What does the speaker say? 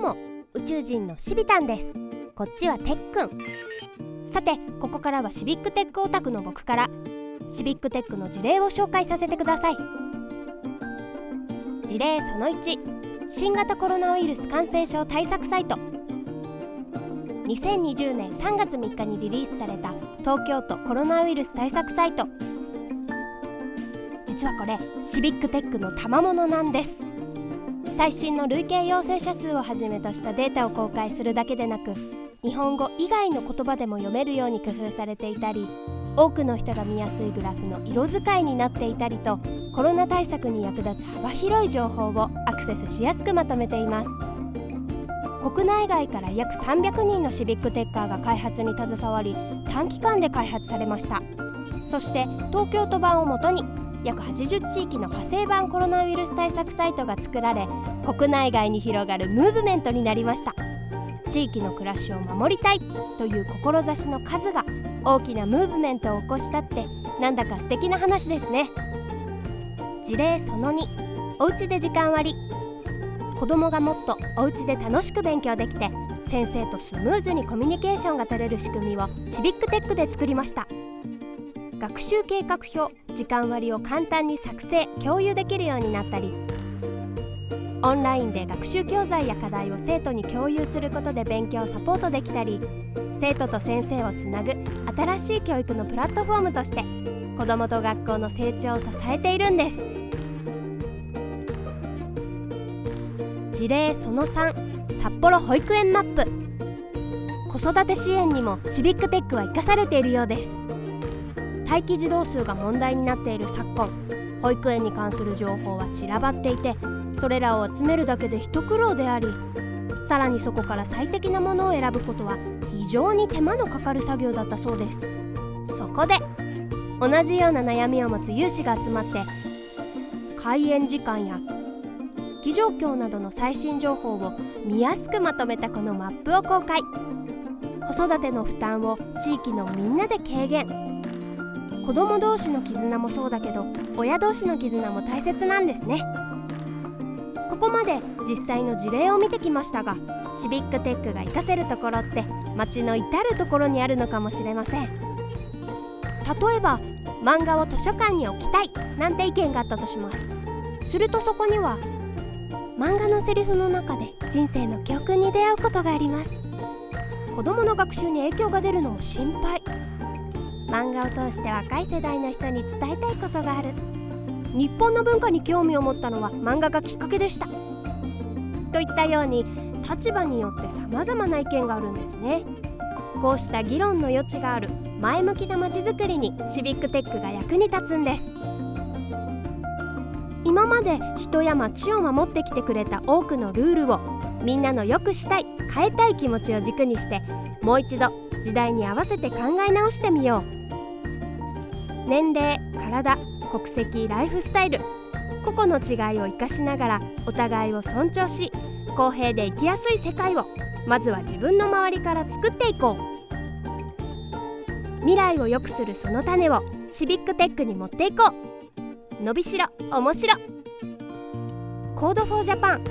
も宇宙人のシビタンです。こっちはテックン。さてここからはシビックテックオタクの僕からシビックテックの事例を紹介させてください。事例その1新型コロナウイルス感染症対策サイト。2020年3月3日にリリースされた東京都コロナウイルス対策サイト。実はこれシビックテックの賜物なんです。最新の累計陽性者数をはじめとしたデータを公開するだけでなく日本語以外の言葉でも読めるように工夫されていたり多くの人が見やすいグラフの色使いになっていたりとコロナ対策に役立つ幅広い情報をアクセスしやすくまとめています。国内外から約300人のシビックテッカーが開発に携わり短期間で開発されました。そして東京都版をもとに約80地域の派生版コロナウイルス対策サイトが作られ国内外に広がるムーブメントになりました。地域の暮らしを守りたいという志の数が大きなムーブメントを起こしたってなんだか素敵な話ですね。事例その2おうちで時間割。子どもがもっとおうちで楽しく勉強できて先生とスムーズにコミュニケーションが取れる仕組みをシビックテックで作りました。学習計画表時間割を簡単に作成共有できるようになったりオンラインで学習教材や課題を生徒に共有することで勉強をサポートできたり生徒と先生をつなぐ新しい教育のプラットフォームとして子どもと学校の成長を支えているんです。事例その3札幌保育園マップ。子育て支援にもシビックテックは生かされているようです。待機児童数が問題になっている昨今保育園に関する情報は散らばっていてそれらを集めるだけで一苦労でありさらにそこから最適なものを選ぶことは非常に手間のかかる作業だったそうです。そこで同じような悩みを持つ有志が集まって開園時間や気状況などの最新情報を見やすくまとめたこのマップを公開。子育ての負担を地域のみんなで軽減。子供同士の絆もそうだけど親同士の絆も大切なんですね。ここまで実際の事例を見てきましたがシビックテックが活かせるところって街の至る所にあるのかもしれません。例えば漫画を図書館に置きたいなんて意見があったとします。するとそこには漫画のセリフの中で人生の教訓に出会うことがあります。子供の学習に影響が出るのも心配。漫画を通して若い世代の人に伝えたいことがある。日本の文化に興味を持ったのは漫画がきっかけでした。といったように立場によって様々な意見があるんですね。こうした議論の余地がある前向きなまちづくりにシビックテックが役に立つんです。今まで人や街を守ってきてくれた多くのルールをみんなの良くしたい変えたい気持ちを軸にしてもう一度時代に合わせて考え直してみよう。年齢体国籍ライフスタイル。個々の違いを生かしながらお互いを尊重し公平で生きやすい世界をまずは自分の周りから作っていこう。未来を良くするその種をシビックテックに持っていこう。伸びしろ面白。コードフォージャパン